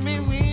me wins.